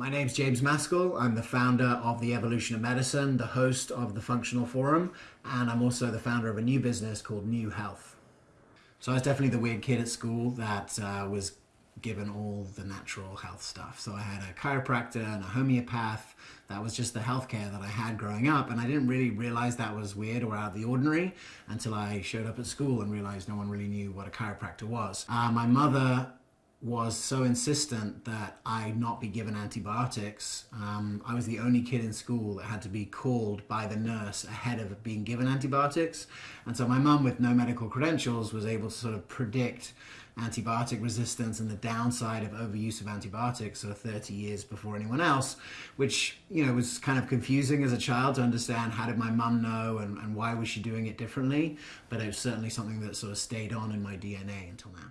My name's James Maskell. I'm the founder of The Evolution of Medicine, the host of the Functional Forum, and I'm also the founder of a new business called Knew Health. So I was definitely the weird kid at school that uh, was given all the natural health stuff. So I had a chiropractor and a homeopath. That was just the healthcare that I had growing up. And I didn't really realize that was weird or out of the ordinary until I showed up at school and realized no one really knew what a chiropractor was. Uh, my mother was so insistent that I not be given antibiotics. Um, I was the only kid in school that had to be called by the nurse ahead of being given antibiotics. And so my mum, with no medical credentials, was able to sort of predict antibiotic resistance and the downside of overuse of antibiotics sort of 30 years before anyone else, which, you know, was kind of confusing as a child to understand how did my mum know and, and why was she doing it differently. But it was certainly something that sort of stayed on in my DNA until now.